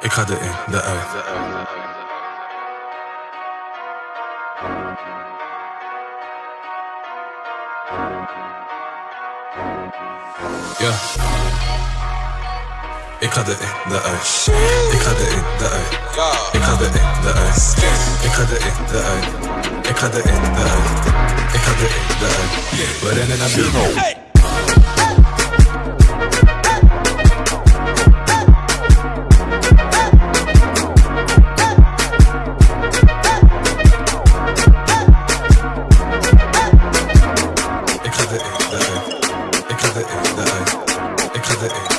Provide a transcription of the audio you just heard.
Ik ga erin, eruit. Ja. Ik ga erin, eruit. Ik ga erin, eruit. Ik ga erin, eruit. Ik ga erin, eruit. Ik ga erin, eruit. Ik ga erin, eruit. We rennen naar binnen. de ei. Ik ga de ei.